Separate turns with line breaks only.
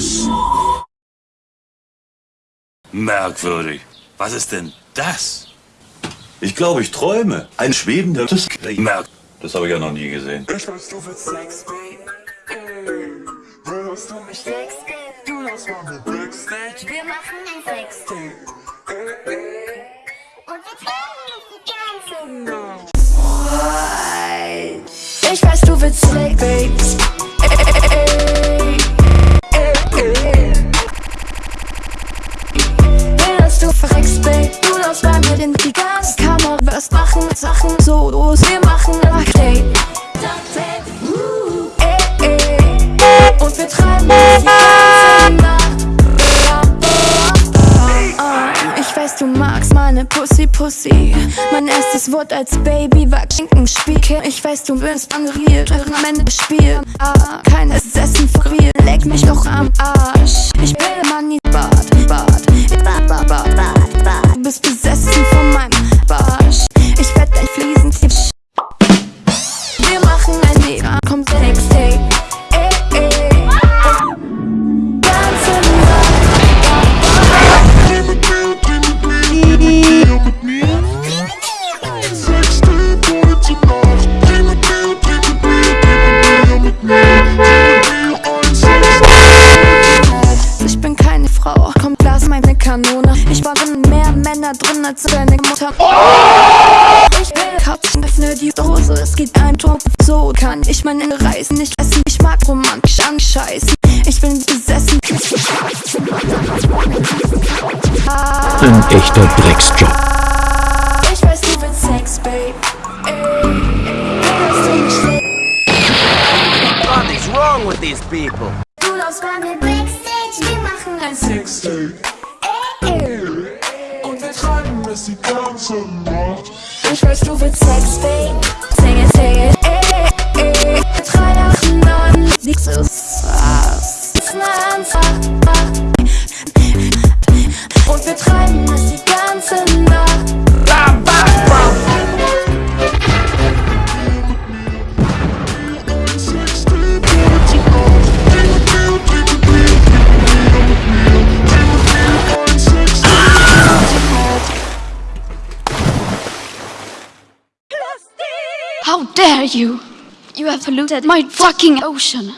Penis.
Merkwürdig. Was ist denn das?
Ich glaube, ich träume. Ein schwebender
Merk.
Das habe ich ja noch nie gesehen.
Ich weiß, du willst Sex, Babe. Würdest du mich Sex geben? Du lass mal mit Backstage.
Wir machen ein Sextape
Ey, ey.
und wir das die ganze Nacht.
Ich weiß, du willst Slay, Babes. Du magst meine Pussy Pussy. Mein erstes Wort als Baby war Schinkenspiel. Ich weiß, du wirst angeriert, am Ende spielen. Ah, keines Essen real. Leck mich doch am Arsch. Ich will Money Bad, Bad, Bad, Bad, Bad, Bad, Bad. Du bist besessen von meinem Barsch. Ich werd dein Fliesentier. Wir machen ein Mega, meine Kanone. Ich war drin mehr Männer drin als deine Mutter. Ich will Katzen, öffne die Dose, es geht ein Tor. So kann ich meine Reisen nicht essen. Ich mag romantisch anscheißen. Ich bin besessen.
Ein echter Drecksjob.
Ich weiß, du willst Sex, Babe. Ey.
What is wrong with these people?
Du läufst bei mir Backstage, wir machen ein
Sextape. Und wir treiben es die ganze Nacht.
Ich weiß, du willst Sex, Babe. Sing it, sing it.
How dare you! You have polluted my fucking ocean!